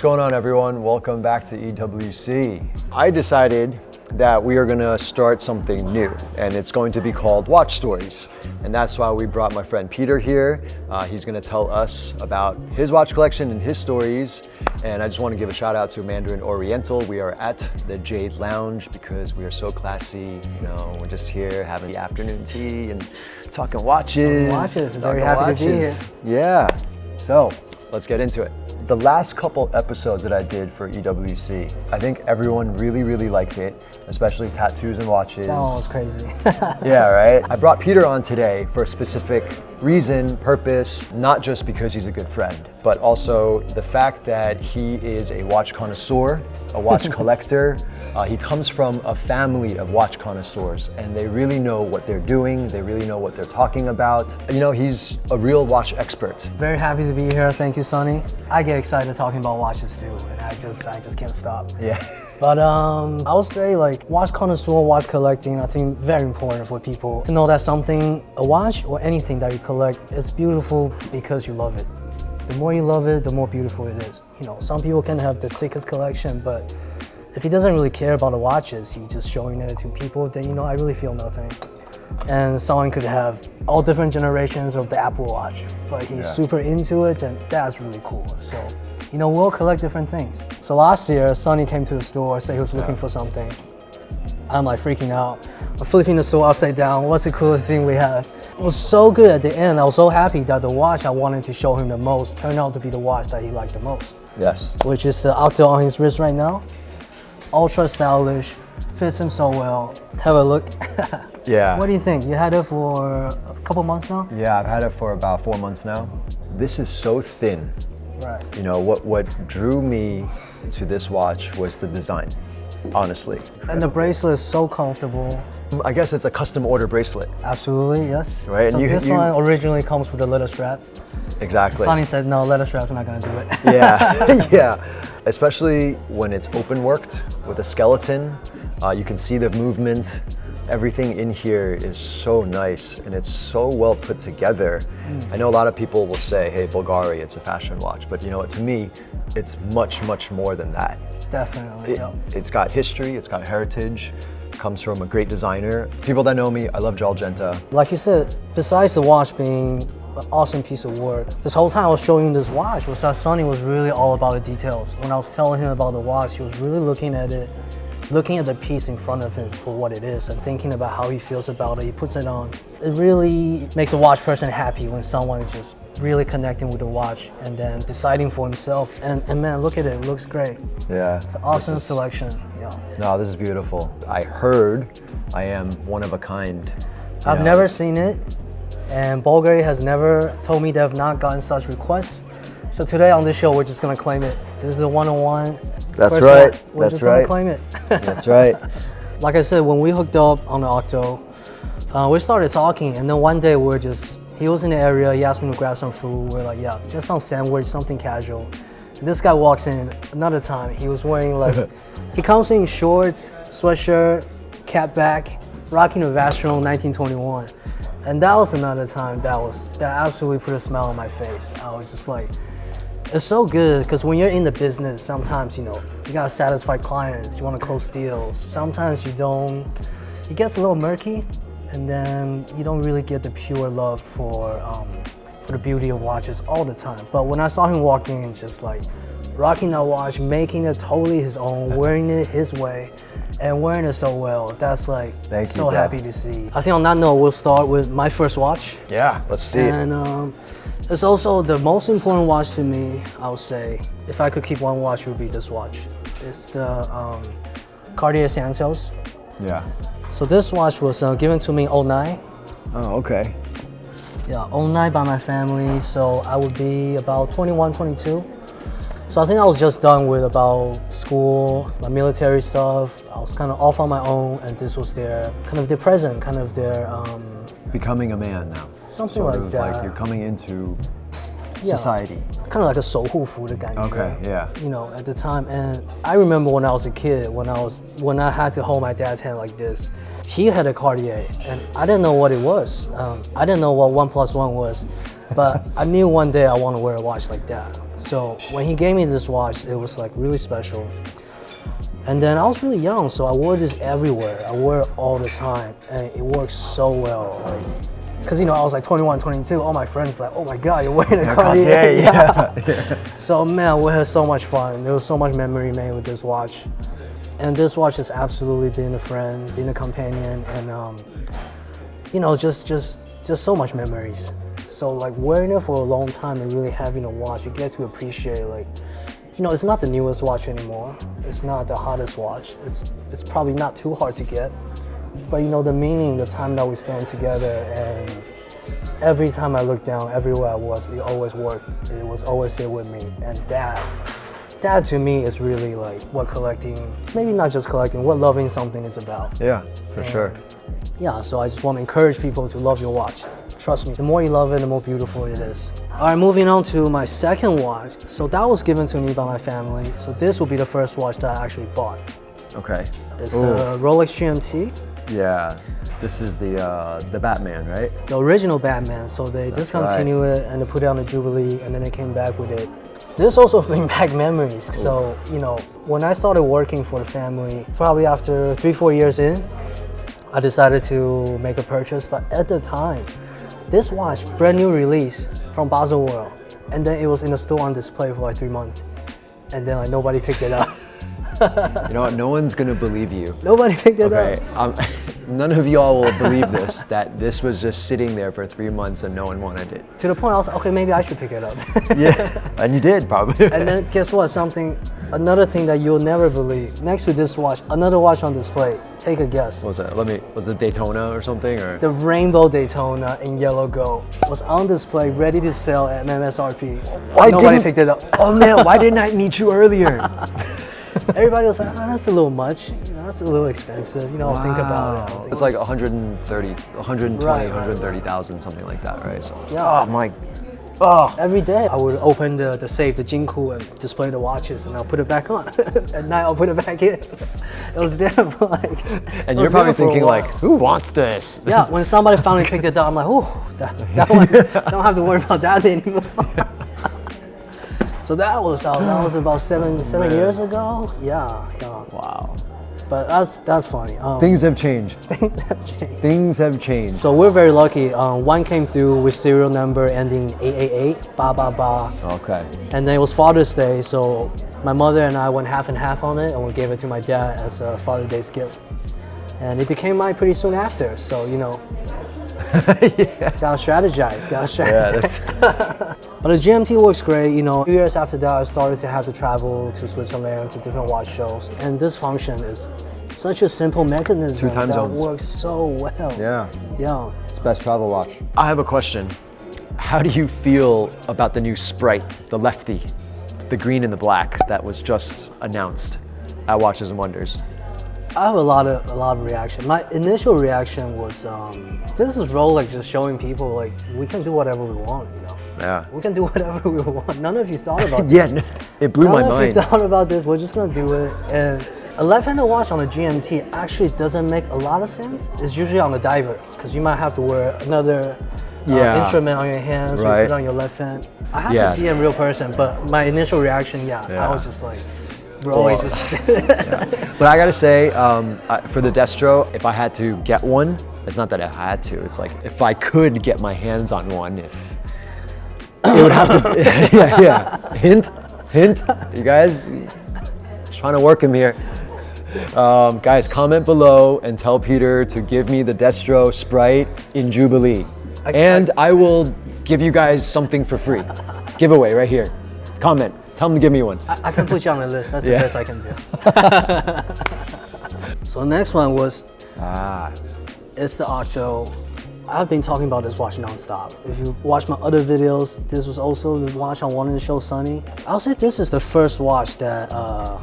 What's going on everyone? Welcome back to EWC. I decided that we are gonna start something new and it's going to be called Watch Stories. And that's why we brought my friend Peter here. Uh, he's gonna tell us about his watch collection and his stories. And I just wanna give a shout out to Mandarin Oriental. We are at the Jade Lounge because we are so classy. You know, we're just here having the afternoon tea and talking watches. Talking watches, talking very happy to be here. Yeah, so let's get into it. The last couple episodes that I did for EWC, I think everyone really, really liked it, especially tattoos and watches. That one was crazy. yeah, right? I brought Peter on today for a specific reason, purpose, not just because he's a good friend, but also the fact that he is a watch connoisseur, a watch collector. Uh, he comes from a family of watch connoisseurs and they really know what they're doing. They really know what they're talking about. You know, he's a real watch expert. Very happy to be here. Thank you, Sonny. I get excited talking about watches too, and I just, I just can't stop. Yeah. But um, I would say like watch connoisseur, watch collecting, I think very important for people to know that something, a watch or anything that you collect, is beautiful because you love it. The more you love it, the more beautiful it is. You know, some people can have the sickest collection, but if he doesn't really care about the watches, he's just showing it to people, then you know, I really feel nothing. And someone could have all different generations of the Apple Watch, but he's Yeah. super into it, and that's really cool. So, you know, we'll collect different things. So last year, Sonny came to the store, said he was looking for something. I'm like freaking out. I'm flipping the store upside down. What's the coolest thing we have? It was so good at the end. I was so happy that the watch I wanted to show him the most turned out to be the watch that he liked the most Yes. which is the Octo on his wrist right now. Ultra stylish, fits him so well. Have a look. Yeah. what do you think? You had it for a couple months now? Yeah, I've had it for about four months now. This is so thin. Right. You know, what, what drew me to this watch was the design, honestly. And the bracelet is so comfortable. I guess it's a custom order bracelet. Absolutely, yes. Right, and So you- this you- one originally comes with a leather strap. Exactly. Sonny said, no, leather strap's not gonna do it. yeah, yeah. Especially when it's open worked with a skeleton, uh, you can see the movement. Everything in here is so nice and it's so well put together. Hmm. I know a lot of people will say, hey, Bulgari, it's a fashion watch, but you know what, to me, it's much, much more than that. Definitely, It, yeah. It's got history, it's got heritage, comes from a great designer. People that know me, I love Gerald Genta. Like you said, besides the watch being an awesome piece of work, this whole time I was showing this watch was that Sonny was really all about the details. When I was telling him about the watch, he was really looking at it, looking at the piece in front of him for what it is and thinking about how he feels about it. He puts it on. It really makes a watch person happy when someone is just really connecting with the watch and then deciding for himself. And, and man, look at it, it looks great. Yeah. It's an awesome selection. Yeah. No, this is beautiful. I heard I am one of a kind. I've know, never seen it, and Bulgari has never told me they have not gotten such requests. So today on this show, we're just gonna claim it. This is a one-on-one. That's First right, one. We're that's just right. gonna claim it. That's right. like I said, when we hooked up on the Octo, uh, we started talking, and then one day we are just, he was in the area, he asked me to grab some food. We're like, yeah, just some sandwich, something casual. This guy walks in another time. He was wearing like, he comes in shorts, sweatshirt, cap back, rocking a Vacheron 1921. And that was another time that was, that absolutely put a smile on my face. I was just like, it's so good because when you're in the business, sometimes you know you gotta satisfy clients, you want to close deals. Sometimes you don't. It gets a little murky, and then you don't really get the pure love for um, for the beauty of watches all the time. But when I saw him walk in, just like rocking that watch, making it totally his own, wearing it his way, and wearing it so well, that's like Thank so bro. happy to see. I think on that note, we'll start with my first watch. Yeah, let's see. And um, it's also the most important watch to me, I would say. If I could keep one watch, it would be this watch. It's the um, Cartier Santos. Yeah. So this watch was uh, given to me in 09. Oh, okay. Yeah, 09 by my family. So I would be about 21, 22. So I think I was just done with about school, my military stuff. I was kind of off on my own, and this was their kind of their present, kind of their um, Becoming a man now. Something Sort like of that. Like you're coming into Yeah. society. kind of like a 守护服的感觉。 Okay, yeah. You know, at the time, and I remember when I was a kid, when I was when I had to hold my dad's hand like this. He had a Cartier, and I didn't know what it was. Um, I didn't know what one plus one was. but I knew one day I want to wear a watch like that. So when he gave me this watch, it was like really special. And then I was really young, so I wore this everywhere. I wore it all the time, and it works so well. Like, Cause you know I was like 21, 22. All my friends like, oh my god, you're wearing a Cartier. yeah, yeah. So man, we had so much fun. There was so much memory made with this watch, and this watch has absolutely been a friend, been a companion, and um, you know, just just just so much memories. So like wearing it for a long time and really having a watch, you get to appreciate like, you know, it's not the newest watch anymore. It's not the hottest watch. It's it's probably not too hard to get, but you know the meaning, the time that we spent together, and every time I looked down, everywhere I was, it always worked. It was always there with me, and that. That to me is really like what collecting, maybe not just collecting, what loving something is about. Yeah, for sure. Yeah, so I just want to encourage people to love your watch. Trust me, the more you love it, the more beautiful it is. All right, moving on to my second watch. So that was given to me by my family. So this will be the first watch that I actually bought. Okay. It's Ooh. the Rolex GMT, Yeah. This is the uh, the Batman, right? the original Batman. So they That's discontinued it and they put it on the Jubilee and then they came back with it. This also brings back memories. So, you know, when I started working for the family, probably after three, four years in, I decided to make a purchase. But at the time, this watch, brand new release from Basel World. And then it was in the store on display for like three months. And then like nobody picked it up. You know what? No one's gonna believe you. nobody picked it Okay. up. Um, none of y'all will believe this. That this was just sitting there for three months and no one wanted it. To the point I was like, okay, maybe I should pick it up. Yeah. and you did probably. And then guess what? Something, another thing that you'll never believe. Next to this watch, another watch on display. Take a guess. what was that? Let me. Was it Daytona or something? Or The Rainbow Daytona in yellow gold was on display, ready to sell at MSRP. Why Nobody didn't- picked it up. oh man, why didn't I meet you earlier? Everybody was like, oh, that's a little much. You know, that's a little expensive. You know, I'll think about it. Think It's like 130, 120, Right, right, 130,000, something like that, right? So, Yeah. Oh my. Oh. Every day I would open the, the safe, the Jinku, and display the watches, and I'll put it back on. At night I'll put it back in. it was there for like. And you're probably there for a thinking like, who wants this? Yeah, when somebody finally picked it up, I'm like, oh, that, that one, don't have to worry about that anymore. so that was uh, that was about seven seven Man. years ago. Yeah, yeah. Wow. But that's that's funny. Um, Things have changed. things have changed. Things have changed. So we're very lucky. Um, one came through with serial number ending 888, ba ba ba, Okay. and then it was Father's Day. So my mother and I went half and half on it, and we gave it to my dad as a Father's Day gift. And it became mine pretty soon after. So you know, gotta strategize. Gotta strategize. Yeah, that's, But the GMT works great. You know, a few years after that, I started to have to travel to Switzerland to different watch shows, and this function is such a simple mechanism Two time that zones. works so well. yeah. Yeah. It's best travel watch. I have a question. How do you feel about the new Sprite, the lefty, the green and the black that was just announced at Watches and Wonders? I have a lot of a lot of reaction. My initial reaction was, um, this is Rolex just showing people like we can do whatever we want. You Yeah. we can do whatever we want. None of you thought about this. Yeah, it blew None my of mind. you thought about this. We're just gonna do it. And a left-handed watch on a GMT actually doesn't make a lot of sense. It's usually on a diver because you might have to wear another uh, Yeah. instrument on your hand, so you Right. put it on your left hand. I have Yeah. to see it in real person, but my initial reaction, yeah, Yeah. I was just like, bro, Well, just. But I gotta say, um, I, for the Destro, if I had to get one, it's not that I had to. It's like if I could get my hands on one, if it would have to. yeah, yeah. Hint, hint. You guys, trying to work him here. Um, guys, comment below and tell Peter to give me the Destro Sprite in Jubilee, I- and I will give you guys something for free. Giveaway right here. Comment. Tell him to give me one. I, I can put you on the list. That's Yeah. the best I can do. so next one was Ah, it's the Octo. I've been talking about this watch nonstop. If you watch my other videos, this was also the watch I wanted to show Sunny. I'll say this is the first watch that uh,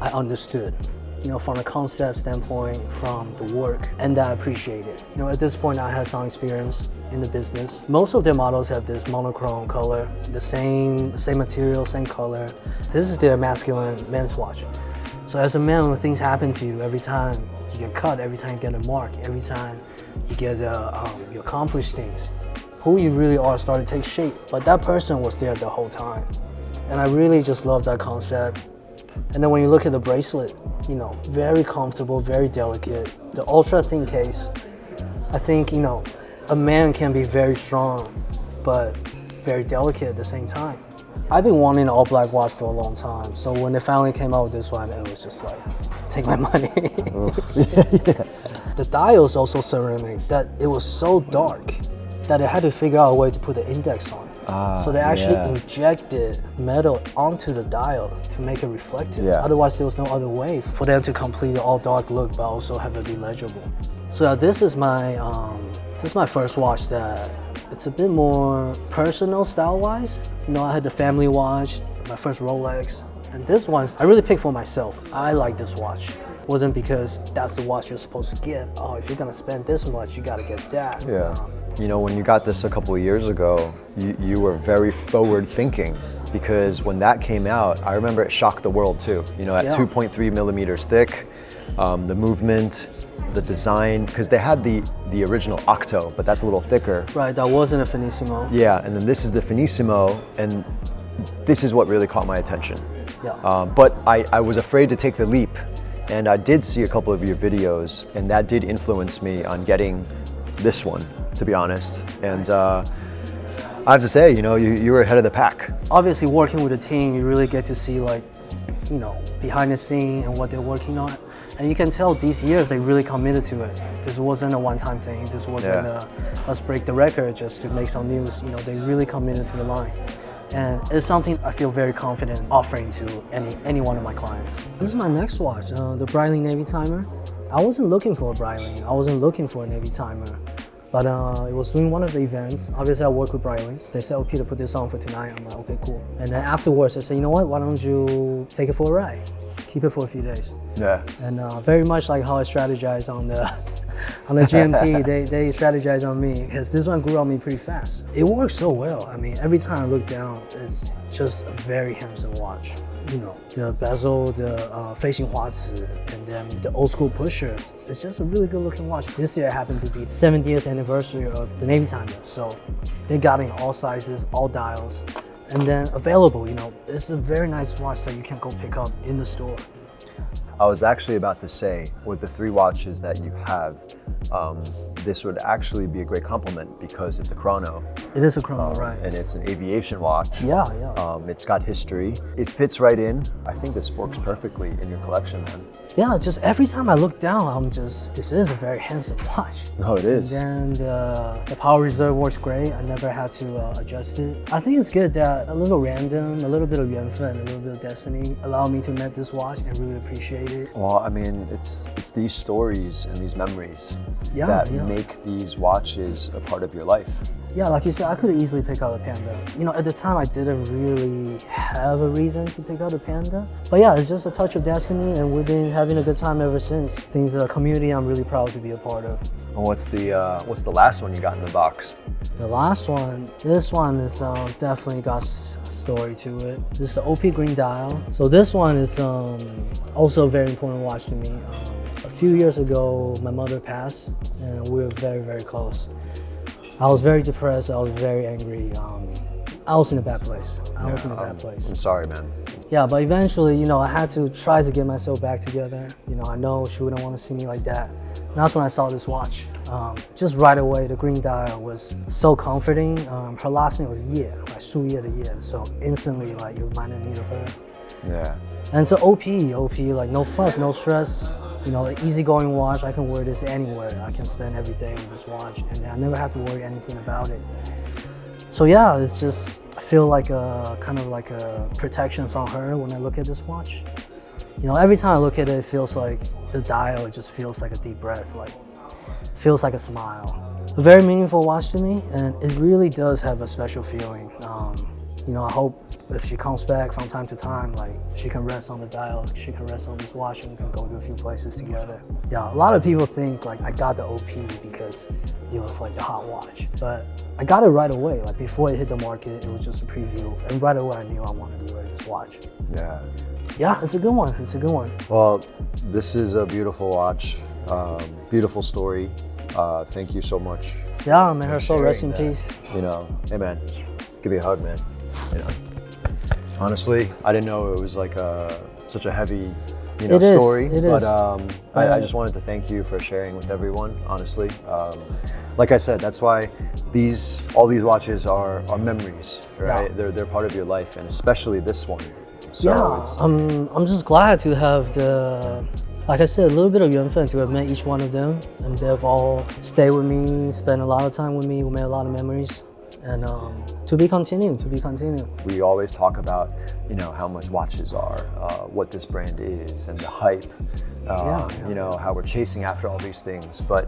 I understood. You know, from a concept standpoint, from the work, and that I appreciated. You know, at this point, I had some experience in the business. Most of their models have this monochrome color, the same same material, same color. This is their masculine men's watch. So as a man, when things happen to you, every time you get cut, every time you get a mark, every time you get uh, um, you accomplish things, who you really are started to take shape. But that person was there the whole time. And I really just love that concept. And then when you look at the bracelet, you know, very comfortable, very delicate. The ultra thin case, I think, you know, a man can be very strong, but very delicate at the same time. I've been wanting an all black watch for a long time. So when they finally came out with this one, it was just like, take my money. The dial is also ceramic that it was so dark that they had to figure out a way to put the index on. Ah, so they actually yeah. injected metal onto the dial to make it reflective. Yeah. Otherwise, there was no other way for them to complete the all dark look, but also have it be legible. So yeah, this is my um, this is my first watch that it's a bit more personal style wise. You know, I had the family watch, my first Rolex, and this one I really picked for myself. I like this watch. Wasn't because that's the watch you're supposed to get. Oh, if you're gonna spend this much, you gotta get that. Yeah. Um, You know, when you got this a couple of years ago, you, you were very forward thinking because when that came out, I remember it shocked the world too. You know, at Yeah. 2.3 millimeters thick, um, the movement, the design, because they had the, the original Octo, but that's a little thicker. right, that wasn't a Finissimo. Yeah, and then this is the Finissimo, and this is what really caught my attention. Yeah. Um, but I, I was afraid to take the leap, and I did see a couple of your videos, and that did influence me on getting this one, to be honest. And uh, I have to say, you know, you, you were ahead of the pack. obviously working with a team, you really get to see like, you know, behind the scene and what they're working on. And you can tell these years they really committed to it. This wasn't a one-time thing. This wasn't Yeah. a let's break the record just to make some news. You know, they really committed to the line. And it's something I feel very confident offering to any any one of my clients. This is my next watch, uh, the Breitling Navitimer. I wasn't looking for a Breitling. I wasn't looking for a Navitimer. But uh, it was doing one of the events. Obviously, I work with Breitling. They said, "Oh, Peter, put this on for tonight." I'm like, "Okay, cool." And then afterwards, I said, "You know what? Why don't you take it for a ride? Keep it for a few days." Yeah. And uh, very much like how I strategize on the on the GMT, they they strategize on me because this one grew on me pretty fast. It works so well. I mean, every time I look down, it's just a very handsome watch. You know, the bezel, the uh, facing Huaci, and then the old school pushers. It's, it's just a really good looking watch. This year happened to be the 70th anniversary of the Navitimer, so they got in all sizes, all dials, and then available. You know, it's a very nice watch that you can go pick up in the store. I was actually about to say, with the three watches that you have, um, this would actually be a great complement because it's a chrono It is a chrono, right? and it's an aviation watch. Yeah, yeah. Um, it's got history. It fits right in. I think this works perfectly in your collection, man. Yeah, just every time I look down, I'm just, this is a very handsome watch. No, it is. And then the, the power reserve works great. I never had to uh, adjust it. I think it's good that a little random, a little bit of 缘分, a little bit of destiny allowed me to met this watch and really appreciate it. Well, I mean, it's it's these stories and these memories Yeah, that yeah. make these watches a part of your life. Yeah, like you said, I could easily pick out a Panda. You know, at the time I didn't really have a reason to pick out a Panda. But yeah, it's just a touch of destiny and we've been having a good time ever since. I think it's a community I'm really proud to be a part of. And what's the uh, what's the last one you got in the box? The last one, this one is um, definitely got a story to it. This is the OP Green Dial. So this one is um, also a very important watch to me. Um, a few years ago, my mother passed, and we were very, very close. I was very depressed. I was very angry. Um, I was in a bad place. I was in a Um, bad place. I'm sorry, man. Yeah, but eventually, you know, I had to try to get myself back together. You know, I know she wouldn't want to see me like that. And that's when I saw this watch. Um, just right away, the green dial was so comforting. Um, her last name was Ye, like Su Ye the Ye. So instantly, like, it reminded me of her. Yeah. And an OP, OP, like no fuss, no stress. You know, an easygoing watch. I can wear this anywhere. I can spend every day with this watch, and I never have to worry anything about it. So yeah, it's just I feel like a kind of like a protection from her when I look at this watch. You know, every time I look at it, it feels like the dial. It just feels like a deep breath, like feels like a smile. A very meaningful watch to me, and it really does have a special feeling. Um, you know, I hope if she comes back from time to time, like she can rest on the dial, she can rest on this watch, and we can go to a few places together. Yeah, a lot of people think like I got the OP because it was like the hot watch, but I got it right away. Like before it hit the market, it was just a preview, and right away I knew I wanted to wear this watch. Yeah. Yeah, it's a good one. It's a good one. Well, this is a beautiful watch, um, beautiful story. Uh, thank you so much. Yeah, may her soul rest in that. peace. You know, hey man, give me a hug, man. You know, honestly, I didn't know it was like a, such a heavy, you know, It is, story. it but is. um, I, I just wanted to thank you for sharing with everyone. Honestly, um, like I said, that's why these all these watches are are memories, right? Yeah. They're they're part of your life, and especially this one. So yeah, it's I'm, I'm just glad to have the, like I said, a little bit of Yuanfen to have met each one of them. And they've all stayed with me, spent a lot of time with me, we made a lot of memories. And um, to be continued, to be continued. we always talk about, you know, how much watches are, uh, what this brand is, and the hype. Uh, Yeah, yeah, you know how we're chasing after all these things, but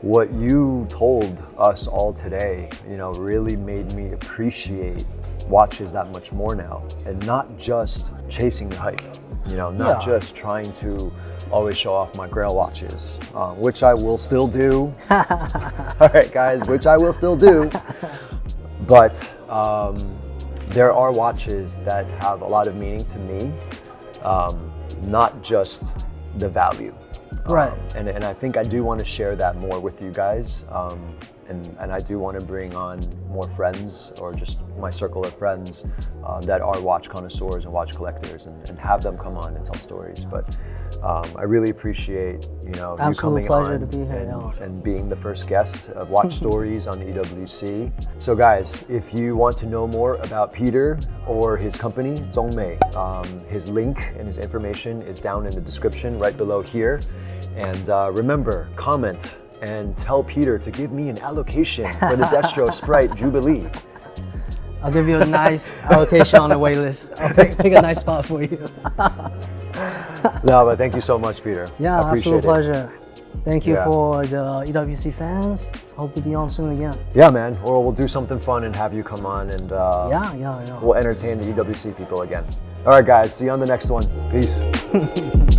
what you told us all today, you know, really made me appreciate watches that much more now, and not just chasing the hype. You know, not Yeah. just trying to always show off my Grail watches, uh, which I will still do. all right, guys, which I will still do. But um, there are watches that have a lot of meaning to me, um, not just the value. Um, Right. and, and I think I do want to share that more with you guys. And, and I do want to bring on more friends or just my circle of friends uh, that are watch connoisseurs and watch collectors and, and have them come on and tell stories. But um, I really appreciate you know you coming pleasure on to be here, and, and being the first guest of Watch Stories on EWC. So guys, if you want to know more about Peter or his company, Zhongmei, um, his link and his information is down in the description right below here. And uh, remember, comment and tell Peter to give me an allocation for the Destro Sprite Jubilee. I'll give you a nice allocation on the wait list. I'll pick, pick a nice spot for you. No, but thank you so much, Peter. Yeah, I appreciate absolute it. pleasure. Thank you Yeah. for the EWC fans. Hope to be on soon again. Yeah, man. Or we'll do something fun and have you come on and uh, Yeah, yeah, yeah. we'll entertain the EWC people again. All right, guys. See you on the next one. Peace.